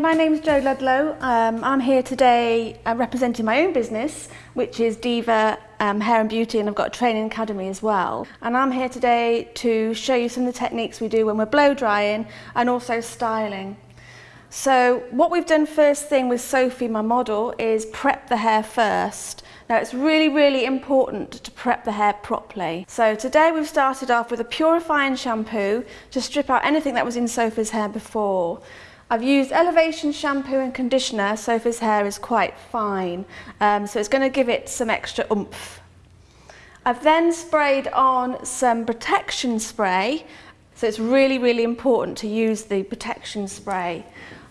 My name's Jo Ludlow. Um, I'm here today uh, representing my own business, which is Diva um, Hair and Beauty, and I've got a training academy as well. And I'm here today to show you some of the techniques we do when we're blow drying and also styling. So what we've done first thing with Sophie, my model, is prep the hair first. Now it's really, really important to prep the hair properly. So today we've started off with a purifying shampoo to strip out anything that was in Sophie's hair before. I've used Elevation shampoo and conditioner. Sophie's hair is quite fine, um, so it's going to give it some extra oomph. I've then sprayed on some protection spray, so it's really, really important to use the protection spray.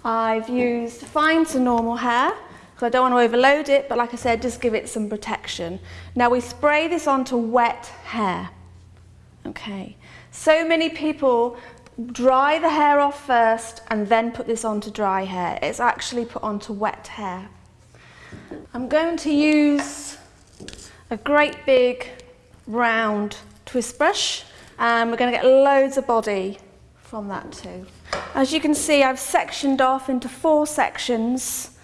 I've used fine to normal hair, because I don't want to overload it, but like I said, just give it some protection. Now we spray this onto wet hair. Okay. So many people dry the hair off first and then put this on to dry hair. It's actually put onto wet hair. I'm going to use a great big round twist brush and we're going to get loads of body from that too. As you can see I've sectioned off into four sections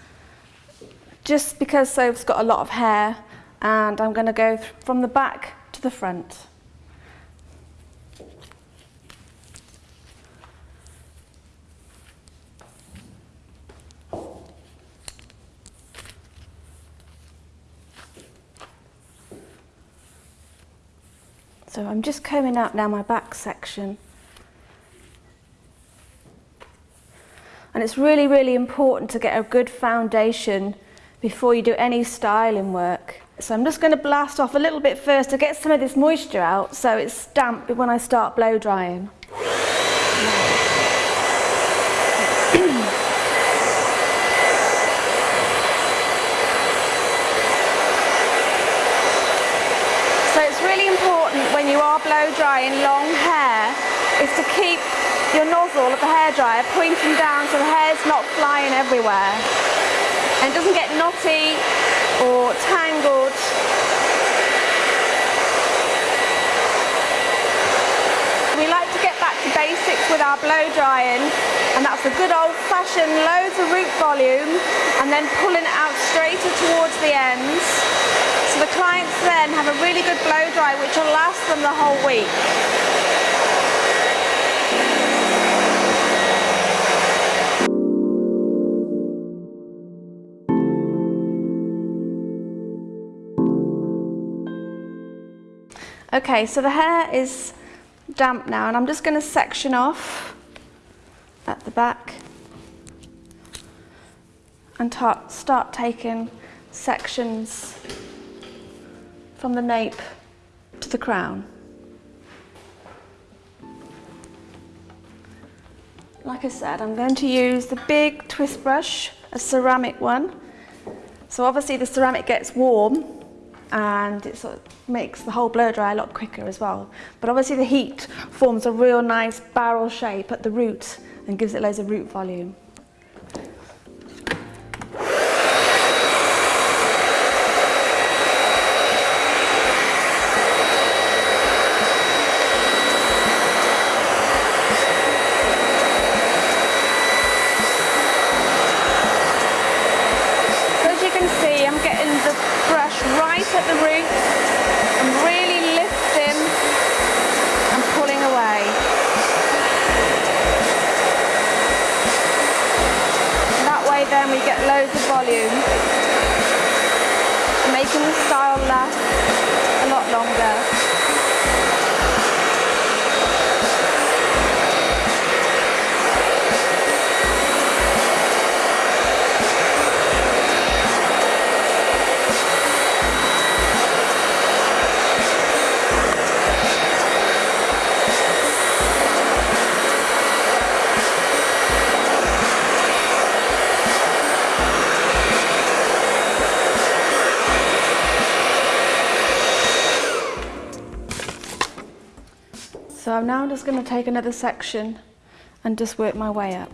just because Soph's got a lot of hair and I'm going to go from the back to the front. So I'm just combing out now my back section. And it's really, really important to get a good foundation before you do any styling work. So I'm just going to blast off a little bit first to get some of this moisture out so it's damp when I start blow drying. Drying long hair is to keep your nozzle of the hairdryer pointing down so the hair's not flying everywhere and it doesn't get knotty or tangled. We like to get back to basics with our blow drying and that's a good old fashioned loads of root volume and then pulling it out straighter towards the ends the clients then have a really good blow dry which will last them the whole week. Okay, so the hair is damp now and I'm just going to section off at the back and start taking sections from the nape to the crown. Like I said, I'm going to use the big twist brush, a ceramic one. So obviously the ceramic gets warm and it sort of makes the whole blow dry a lot quicker as well. But obviously the heat forms a real nice barrel shape at the root and gives it loads of root volume. at the roots and really lifting and pulling away. Then we get loads of volume, making the style last a lot longer. So I'm now just going to take another section and just work my way up.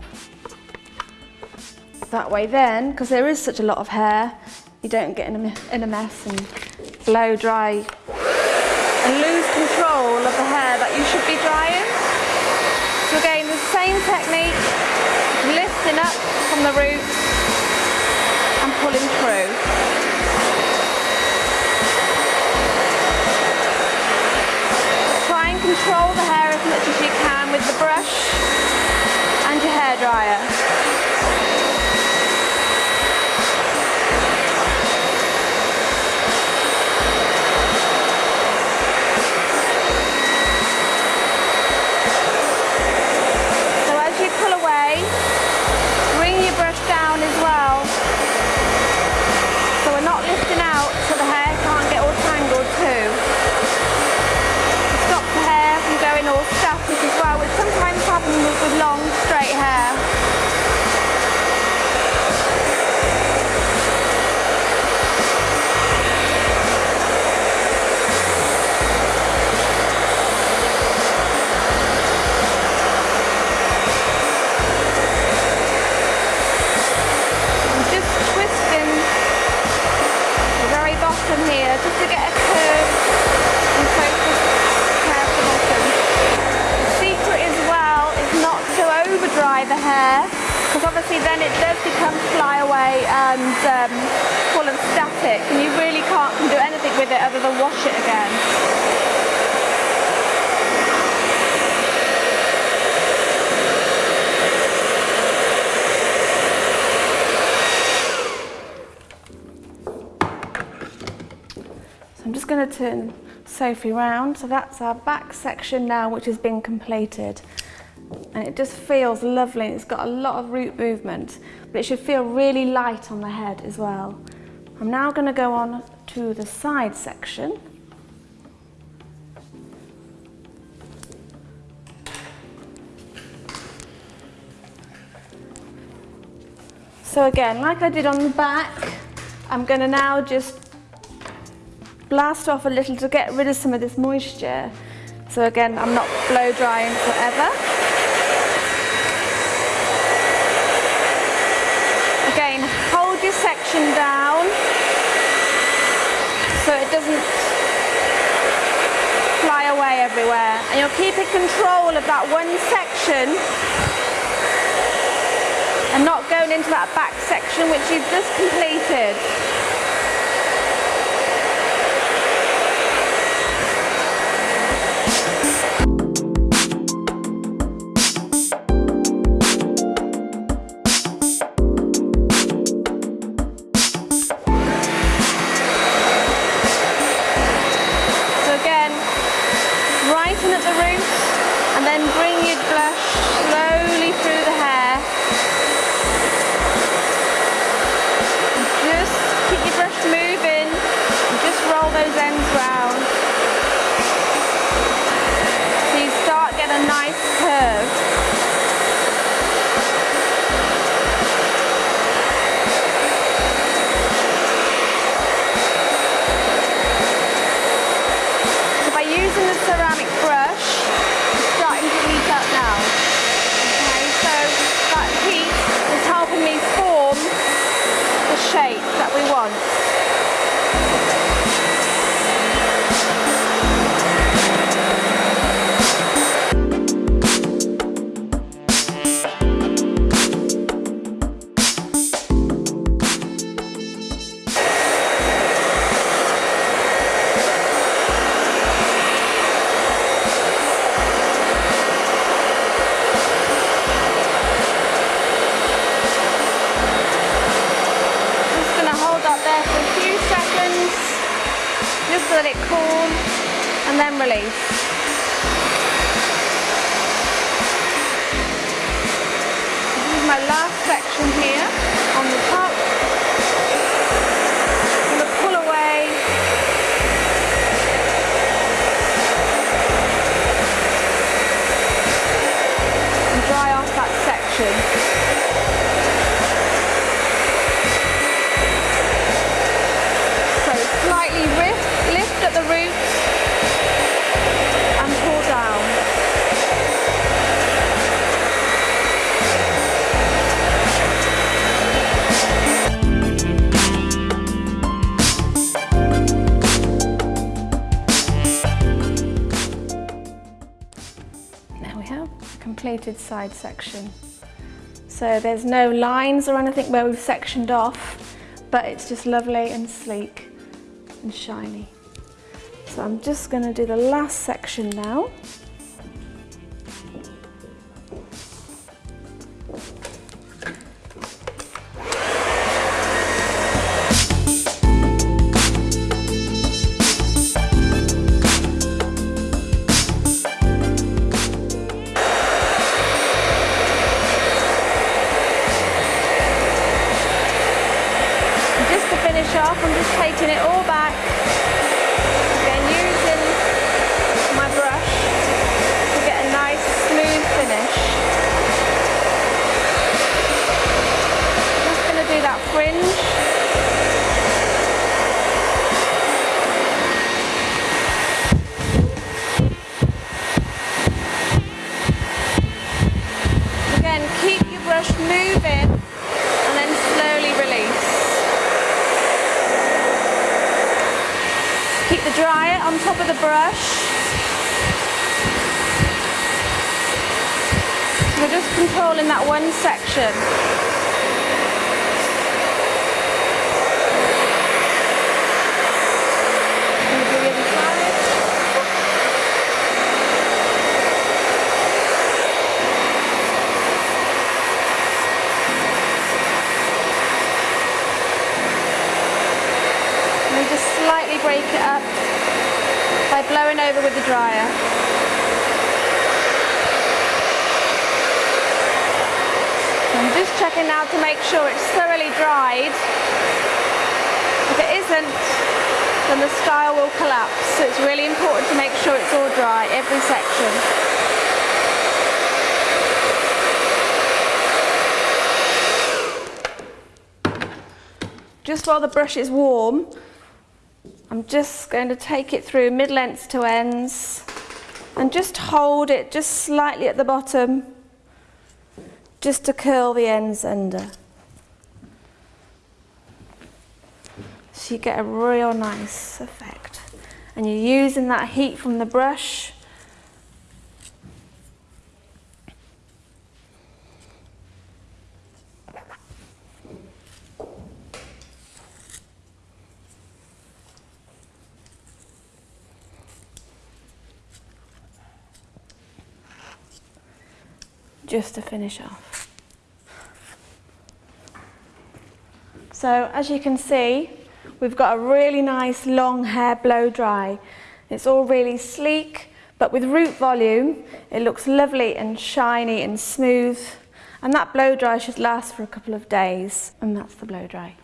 That way then, because there is such a lot of hair, you don't get in a, in a mess and blow dry and lose control of the hair that you should be drying. So again, the same technique, lifting up from the roots and pulling through. Try and control the hair as much as you can with the brush and your hairdryer. The hair because obviously then it does become flyaway and um, full of static and you really can't do anything with it other than wash it again. So I'm just going to turn Sophie round. So that's our back section now, which has been completed. And it just feels lovely. It's got a lot of root movement, but it should feel really light on the head as well. I'm now going to go on to the side section. So again, like I did on the back, I'm going to now just blast off a little to get rid of some of this moisture. So again, I'm not blow drying forever. Again, hold down so it doesn't fly away everywhere. And you're keeping control of that one section and not going into that back section which you've just completed. Brighten at the roots and then bring your blush slowly through my last section here on the top. Side section. So there's no lines or anything where we've sectioned off, but it's just lovely and sleek and shiny. So I'm just going to do the last section now. Off, I'm just taking it all back. Again, using my brush to get a nice smooth finish. Just going to do that fringe. Dry it on top of the brush. We're just controlling that one section. just slightly break it up by blowing over with the dryer. I'm just checking now to make sure it's thoroughly dried. If it isn't, then the style will collapse. So it's really important to make sure it's all dry, every section. Just while the brush is warm, I'm just going to take it through mid-lengths to ends and just hold it just slightly at the bottom just to curl the ends under. So you get a real nice effect. And you're using that heat from the brush just to finish off. So as you can see, we've got a really nice long hair blow dry. It's all really sleek, but with root volume, it looks lovely and shiny and smooth. And that blow dry should last for a couple of days, and that's the blow dry.